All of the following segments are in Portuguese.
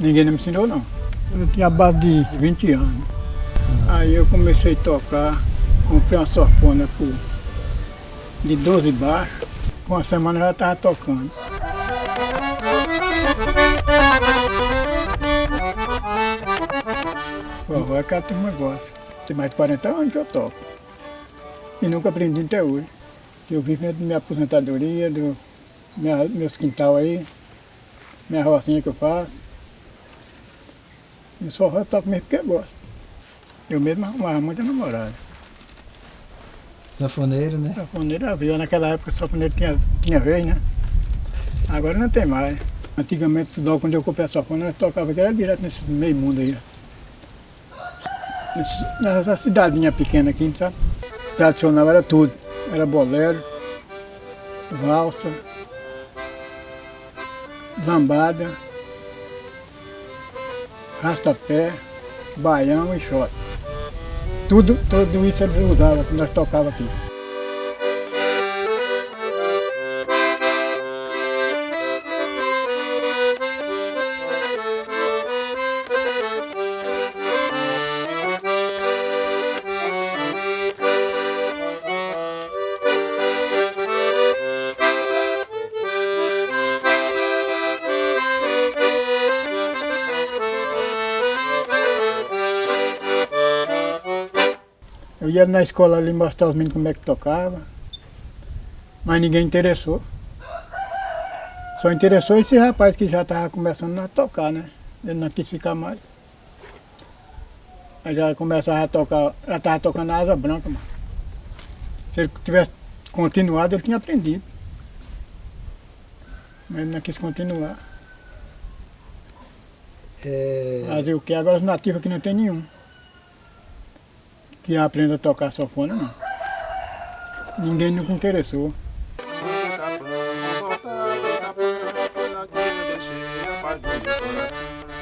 Ninguém me ensinou não. Eu tinha base de 20 anos. Aí eu comecei a tocar, comprei uma sorfona por, de 12 baixos. Com uma semana eu já estava tocando. Forró é que a turma gosta. Tem mais de 40 anos que eu toco. E nunca aprendi até hoje. Eu vivo da minha aposentadoria, do minha, meus quintal aí, minha rocinha que eu faço. E só eu toco mesmo porque eu gosto. Eu mesmo arrumava muita namorada. Sanfoneiro, né? Sanfoneiro abriu. Naquela época o sanfoneiro tinha, tinha vez, né? Agora não tem mais. Antigamente, logo quando eu comprei a sanfona, nós tocava que era direto nesse meio mundo aí. Nessa cidadinha pequena aqui, sabe? Tradicional era tudo. Era bolero, valsa, lambada, rastapé, baião e shot. Tudo, tudo isso eles usavam nós tocávamos aqui. Eu ia na escola ali mostrar os meninos como é que tocava, mas ninguém interessou. Só interessou esse rapaz que já estava começando a tocar, né? Ele não quis ficar mais. Aí já começava a tocar, já estava tocando a asa branca, mano. Se ele tivesse continuado, ele tinha aprendido. Mas ele não quis continuar. É... Fazer o que? Agora os nativos aqui não tem nenhum que aprenda a tocar sanfona, não. Ninguém nunca interessou.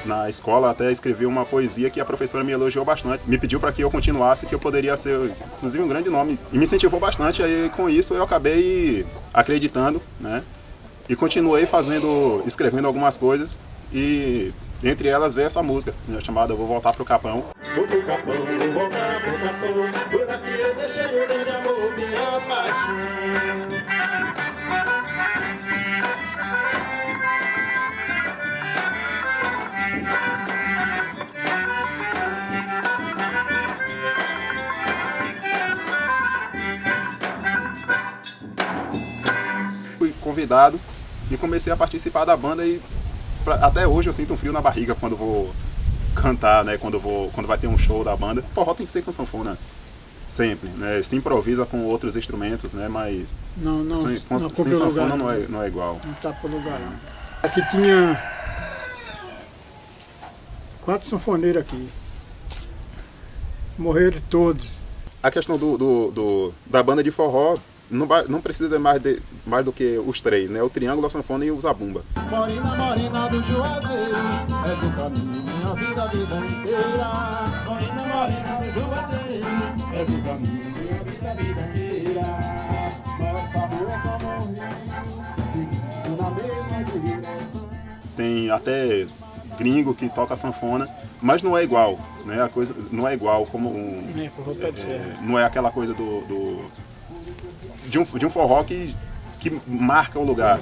Na escola até escrevi uma poesia que a professora me elogiou bastante. Me pediu para que eu continuasse, que eu poderia ser, inclusive, um grande nome. E me incentivou bastante, aí com isso eu acabei acreditando, né? E continuei fazendo, escrevendo algumas coisas. E entre elas veio essa música, né, chamada Vou Voltar Pro Capão. Vou pro Capão, vou voltar pro Capão, eu deixei meu grande amor, minha paixão. Fui convidado e comecei a participar da banda e pra, até hoje eu sinto um frio na barriga quando vou cantar, né? Quando, vou, quando vai ter um show da banda. Forró tem que ser com sanfona. Sempre, né? Se improvisa com outros instrumentos, né? Mas não, não, sem, com, não sem sanfona lugar, não, é, não é igual. Não está por lugar não. Aqui tinha quatro sanfoneiros aqui. Morreram todos. A questão do, do, do da banda de forró não, não precisa mais, de, mais do que os três, né? O triângulo, a sanfona e o zabumba. Morena, morena do Juazeiro, és o caminho, minha vida, a vida inteira. Morena, morena do Juazeiro, és o caminho, minha vida, a vida inteira. Nossa rua como um rio, seguindo na mesma direção. Tem até gringo que toca sanfona, mas não é igual, né? A coisa não é igual como um, é, é, não é aquela coisa do, do de um, de um forró que, que marca o lugar.